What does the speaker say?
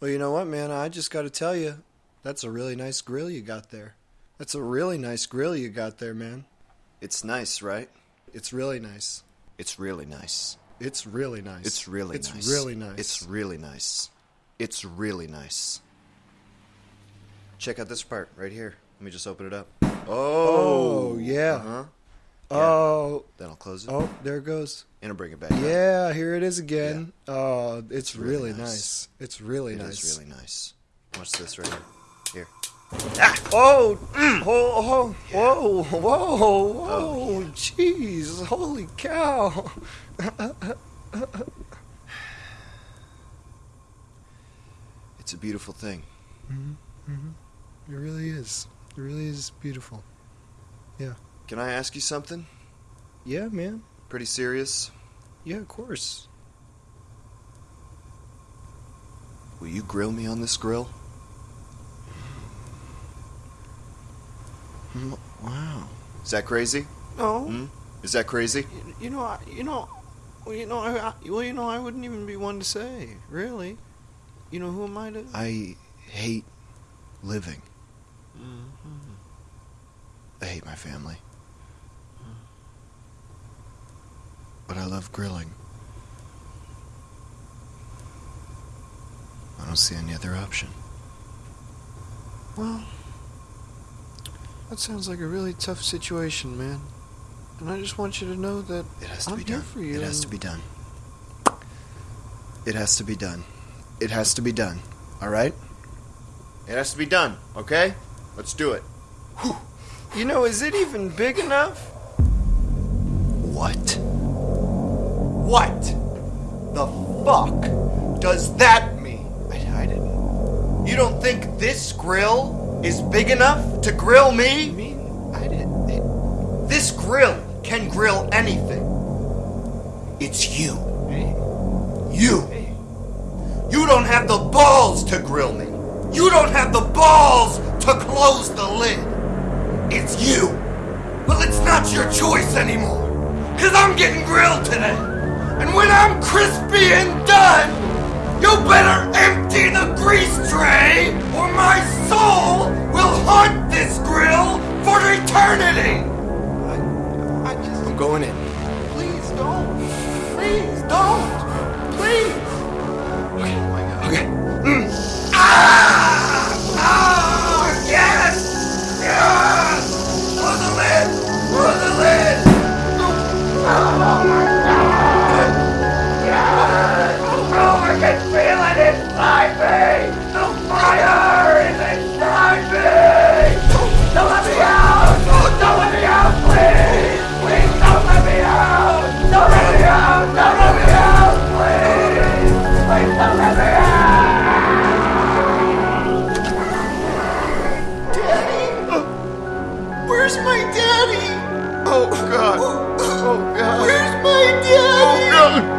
Well, you know what, man? I just got to tell you, that's a really nice grill you got there. That's a really nice grill you got there, man. It's nice, right? It's really nice. It's really nice. It's really nice. It's really nice. it's nice. really nice. It's really nice. It's really nice. Check out this part right here. Let me just open it up. Oh, yeah. Uh-huh. Oh, Then I'll close it. oh, there it goes. And I'll bring it back. up. Yeah, here it is again. Oh, it's really really, nice. nice. It's really It nice. is really nice. Watch this right here. Here. Oh, oh, oh, whoa, whoa, whoa, oh, jeez, holy cow. It's a beautiful thing. Mm-hmm, mm-hmm. It really is. It really is beautiful. Can I ask you something? Yeah, man. Pretty serious? Yeah, of course. Will you grill me on this grill? Wow. Is that crazy? No, Hmm? Is that crazy? you, you know, I, you know, well, you know, I, I, well, you know, I wouldn't even be one to say, really. You know, who am I to? I hate living. Mhm. I hate my family. But I love grilling. I don't see any other option. Well, that sounds like a really tough situation, man. And I just want you to know that It has to I'm be here done. for you. It has to and- be done. It has to be done. It has to be done. All right? It has to be done, okay? Let's do it. You know, is it even big enough? What? What the fuck does that mean? I, I didn't. You don't think this grill is big enough to grill me? I me? mean, I didn't. It, This grill can grill anything. It's you. hey, You. hey. You don't have the balls to grill me. You don't have the balls to close the lid. It's you. Well, it's not your choice anymore. Cause I'm getting grilled today. And when I'm crispy and done, you better empty the grease tray Hallelujah.